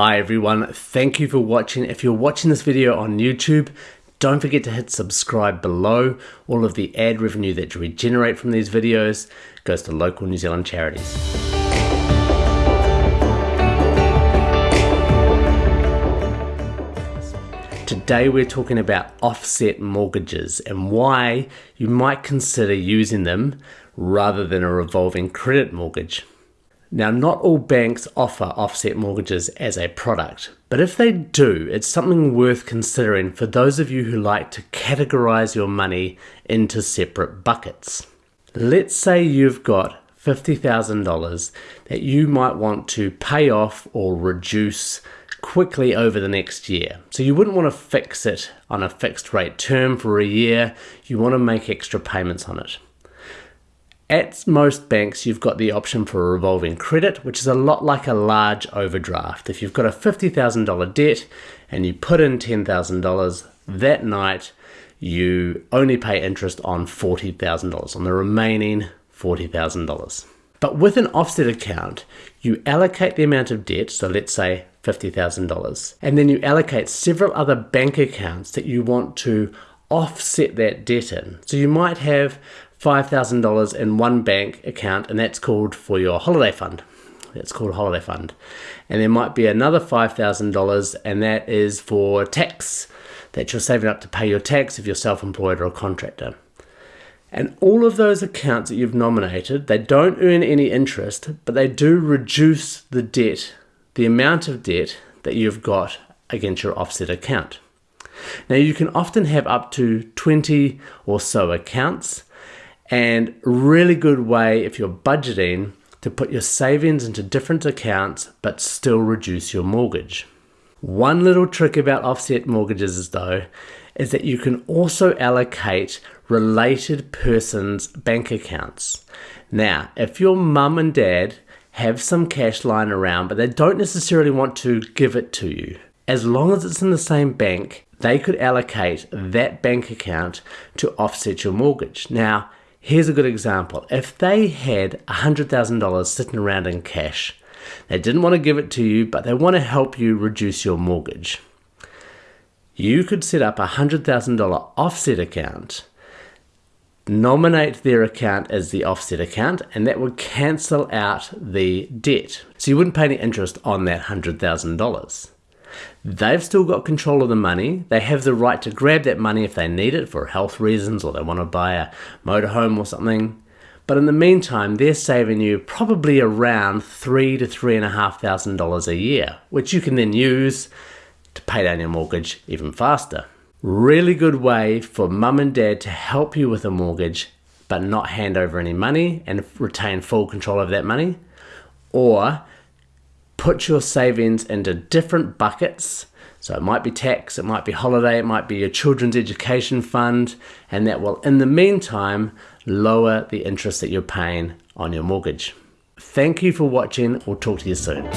Hi everyone, thank you for watching. If you're watching this video on YouTube, don't forget to hit subscribe below. All of the ad revenue that we generate from these videos goes to local New Zealand charities. Today we're talking about offset mortgages and why you might consider using them rather than a revolving credit mortgage. Now, not all banks offer offset mortgages as a product, but if they do, it's something worth considering for those of you who like to categorize your money into separate buckets. Let's say you've got $50,000 that you might want to pay off or reduce quickly over the next year. So you wouldn't want to fix it on a fixed rate term for a year, you want to make extra payments on it. At most banks, you've got the option for a revolving credit, which is a lot like a large overdraft. If you've got a $50,000 debt and you put in $10,000 that night, you only pay interest on $40,000, on the remaining $40,000. But with an offset account, you allocate the amount of debt, so let's say $50,000, and then you allocate several other bank accounts that you want to offset that debt in. So you might have $5,000 in one bank account, and that's called for your holiday fund. That's called holiday fund. And there might be another $5,000, and that is for tax that you're saving up to pay your tax if you're self employed or a contractor. And all of those accounts that you've nominated, they don't earn any interest, but they do reduce the debt, the amount of debt that you've got against your offset account. Now, you can often have up to 20 or so accounts, and really good way if you're budgeting to put your savings into different accounts but still reduce your mortgage. One little trick about offset mortgages though is that you can also allocate related persons bank accounts. Now, if your mum and dad have some cash lying around but they don't necessarily want to give it to you, as long as it's in the same bank, they could allocate that bank account to offset your mortgage. Now, Here's a good example. If they had $100,000 sitting around in cash, they didn't want to give it to you, but they want to help you reduce your mortgage. You could set up a $100,000 offset account, nominate their account as the offset account, and that would cancel out the debt. So you wouldn't pay any interest on that $100,000. They've still got control of the money. They have the right to grab that money if they need it for health reasons or they want to buy a motorhome or something. But in the meantime, they're saving you probably around three to three and a half thousand dollars a year, which you can then use to pay down your mortgage even faster. Really good way for mum and dad to help you with a mortgage, but not hand over any money and retain full control of that money. Or put your savings into different buckets. So it might be tax, it might be holiday, it might be your children's education fund, and that will, in the meantime, lower the interest that you're paying on your mortgage. Thank you for watching. We'll talk to you soon.